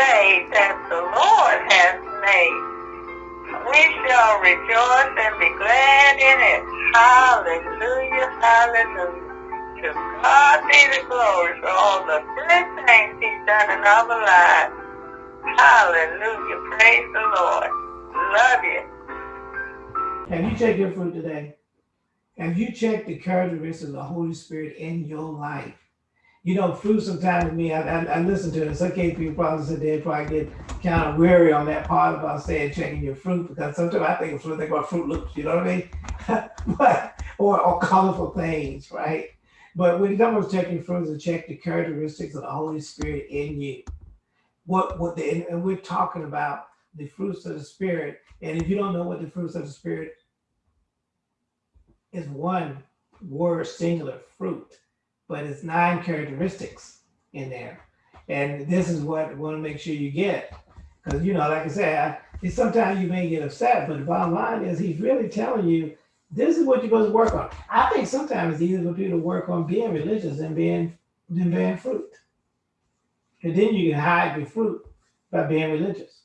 day that the Lord has made. We shall rejoice and be glad in it. Hallelujah, hallelujah. To God be the glory for all the good things he's done in our lives. Hallelujah, praise the Lord. Love you. Have you checked your fruit today? Have you checked the characteristics of the Holy Spirit in your life? You know, fruit sometimes with me, I, I, I listen to it. Some people probably sit there probably get kind of weary on that part about saying checking your fruit because sometimes I think of fruit, think about Froot Loops, you know what I mean? but or, or colorful things, right? But when you talk about checking fruits, and check the characteristics of the Holy Spirit in you. What what the and we're talking about the fruits of the Spirit. And if you don't know what the fruits of the Spirit is one word singular fruit, but it's nine characteristics in there. And this is what I want to make sure you get. Because, you know, like I said, I, sometimes you may get upset, but the bottom line is he's really telling you this is what you're going to work on. I think sometimes it's easier for people to work on being religious than being than bearing fruit. And then you can hide your fruit by being religious.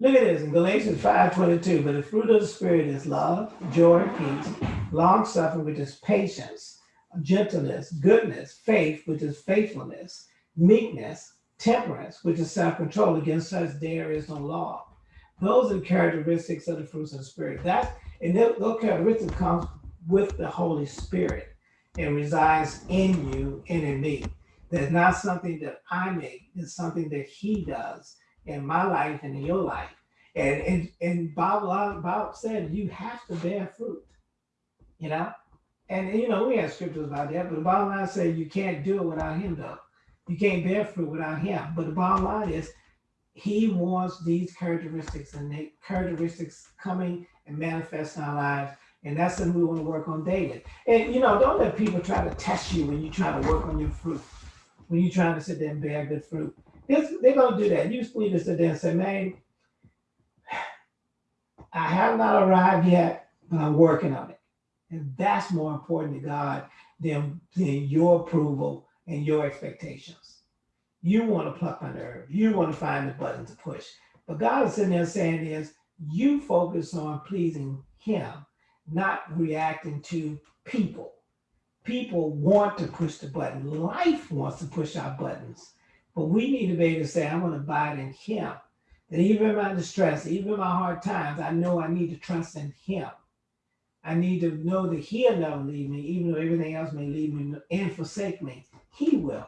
Look at this in Galatians 5:22. But the fruit of the spirit is love, joy, peace, long suffering, which is patience, gentleness, goodness, faith, which is faithfulness, meekness, temperance, which is self-control. Against such there is no law. Those are the characteristics of the fruits of the spirit. That's and those characteristics comes with the Holy Spirit and resides in you and in me. That's not something that I make, it's something that He does in my life and in your life. And and, and Bob, Bob said you have to bear fruit, you know? And you know, we have scriptures about that, but the bottom line says you can't do it without him though. You can't bear fruit without him. But the bottom line is he wants these characteristics and characteristics coming and manifest in our lives. And that's something we want to work on daily. And you know, don't let people try to test you when you try to work on your fruit, when you're trying to sit there and bear good fruit. It's, they're going to do that. You just need to sit there and say, man, I have not arrived yet, but I'm working on it. And that's more important to God than, than your approval and your expectations. You want to pluck my nerve. You want to find the button to push. But God is sitting there saying is, you focus on pleasing him, not reacting to people. People want to push the button. Life wants to push our buttons. But we need to be able to say, I'm going to abide in him. That even in my distress, even in my hard times, I know I need to trust in him. I need to know that he'll never leave me, even though everything else may leave me and forsake me. He will.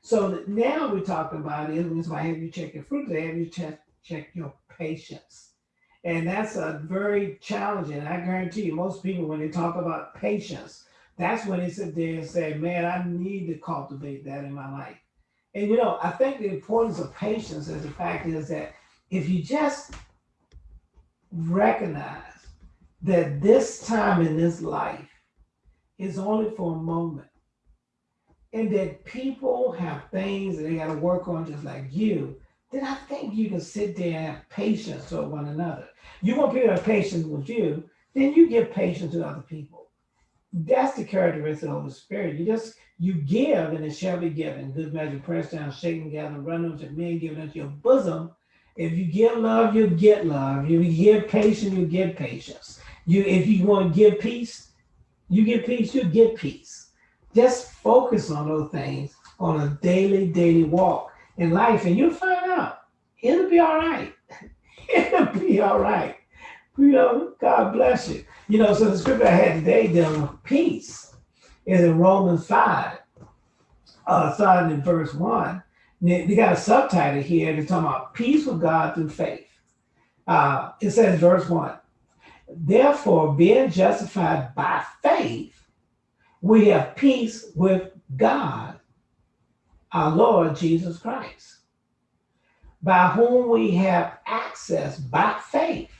So now we're talking about why I have you check your fruit. Have you check, check your patience. And that's a very challenging. I guarantee you, most people, when they talk about patience, that's when they sit there and say, man, I need to cultivate that in my life. And you know, I think the importance of patience is the fact is that if you just recognize that this time in this life is only for a moment, and that people have things that they got to work on just like you, then I think you can sit there and have patience with one another. You want people to have patience with you, then you give patience to other people. That's the characteristic of the Spirit. You just you give, and it shall be given. Good measure, pressed down, shaken together, run over to men, given into your bosom. If you give love, you get love. If you give patience, you get patience. You, if you want to give peace, you get peace, you get peace. Just focus on those things on a daily, daily walk in life, and you'll find out it'll be all right. it'll be all right. You know, God bless you. You know, so the scripture I had today dealing with peace is in Romans 5, uh, starting in verse 1. They got a subtitle here They're talking about peace with God through faith. Uh, it says, verse 1 Therefore, being justified by faith, we have peace with God, our Lord Jesus Christ, by whom we have access by faith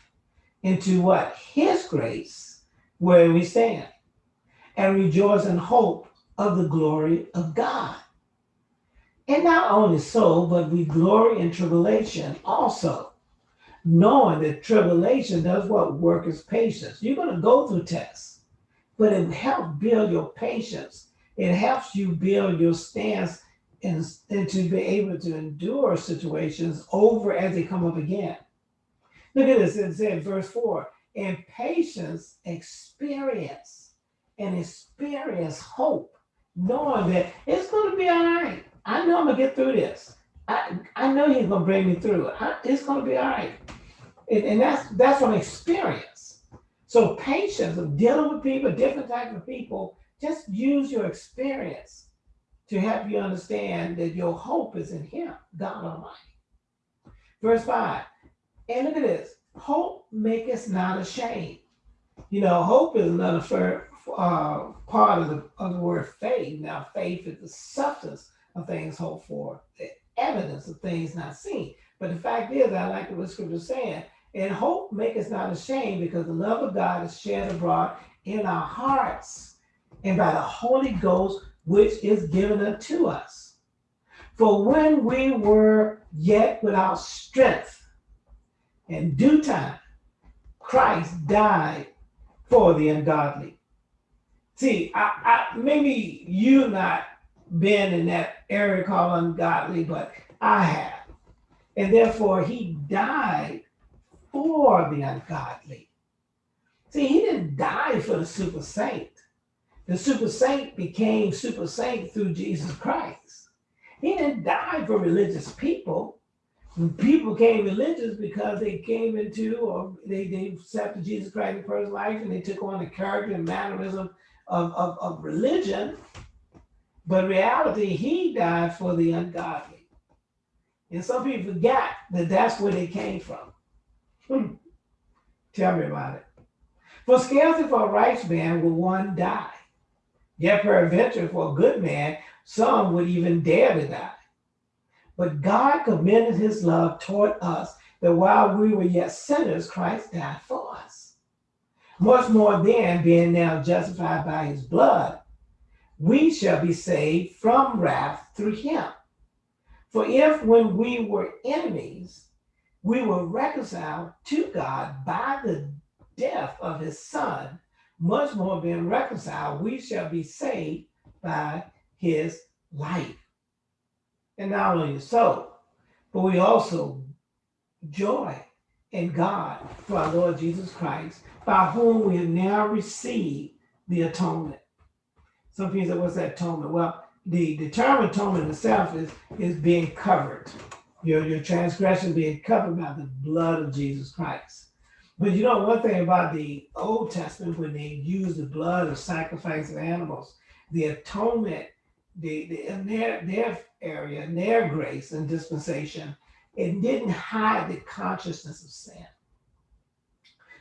into what? His grace, where we stand, and rejoice in hope of the glory of God. And not only so, but we glory in tribulation also, knowing that tribulation does what? Work is patience. You're going to go through tests, but it helps build your patience. It helps you build your stance and, and to be able to endure situations over as they come up again. Look at this, it said verse 4 and patience experience and experience hope, knowing that it's going to be all right. I know I'm going to get through this. I, I know he's going to bring me through. I, it's going to be all right. And, and that's that's from experience. So patience of dealing with people, different types of people, just use your experience to help you understand that your hope is in him, God Almighty. Verse 5. And look at this. Hope maketh not ashamed. You know, hope is another uh, part of the, of the word faith. Now, faith is the substance of things hoped for, the evidence of things not seen. But the fact is, I like what scripture saying, and hope maketh not ashamed because the love of God is shed abroad in our hearts and by the Holy Ghost which is given unto us. For when we were yet without strength, in due time, Christ died for the ungodly. See, I, I maybe you not been in that area called ungodly, but I have. And therefore he died for the ungodly. See, he didn't die for the super saint. The super saint became super saint through Jesus Christ. He didn't die for religious people. People became religious because they came into or they, they accepted Jesus Christ in first life and they took on the character and mannerism of, of, of religion. But reality, he died for the ungodly. And some people forgot that that's where they came from. Hmm. Tell me about it. For scarcely for a righteous man will one die. Yet peradventure for a good man, some would even dare to die. But God commended his love toward us that while we were yet sinners, Christ died for us. Much more then, being now justified by his blood, we shall be saved from wrath through him. For if when we were enemies, we were reconciled to God by the death of his son, much more being reconciled, we shall be saved by his life. And not only so, but we also joy in God through our Lord Jesus Christ, by whom we have now received the atonement. Some people say, what's that atonement? Well, the, the term atonement itself is, is being covered. Your, your transgression being covered by the blood of Jesus Christ. But you know, one thing about the Old Testament, when they used the blood of sacrifice of animals, the atonement, the, the in their, their area, in their grace and dispensation, it didn't hide the consciousness of sin.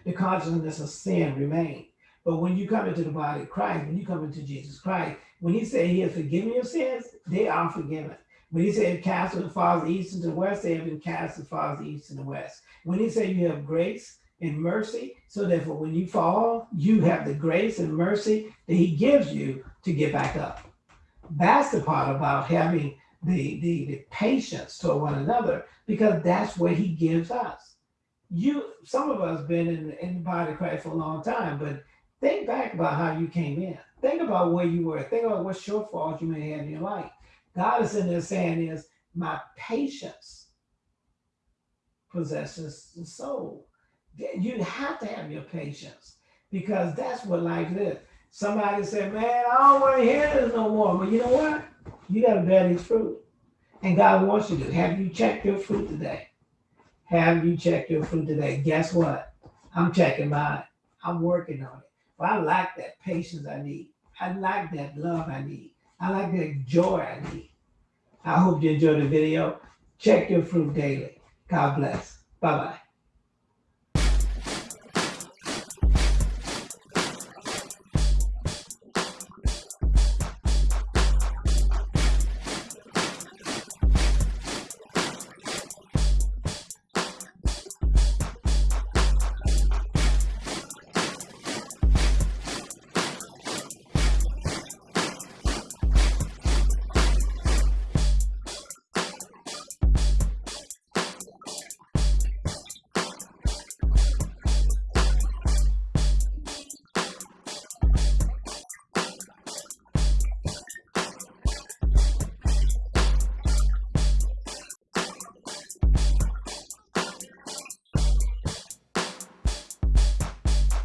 The consciousness of sin remained. But when you come into the body of Christ, when you come into Jesus Christ, when he said he has forgiven your sins, they are forgiven. When he said cast as far as east and the west, they have been cast as far as the east and the west. When he said you have grace, and mercy, so therefore when you fall, you have the grace and mercy that he gives you to get back up. That's the part about having the, the, the patience toward one another, because that's what he gives us. You, some of us been in, in the body of Christ for a long time, but think back about how you came in. Think about where you were. Think about what shortfalls you may have in your life. God is in there saying is, my patience possesses the soul you have to have your patience because that's what life is. Somebody said, man, I don't want to hear this no more. But you know what? You got to bear these fruit. And God wants you to. Have you checked your fruit today? Have you checked your fruit today? Guess what? I'm checking mine. I'm working on it. Well, I like that patience I need. I like that love I need. I like that joy I need. I hope you enjoyed the video. Check your fruit daily. God bless. Bye-bye.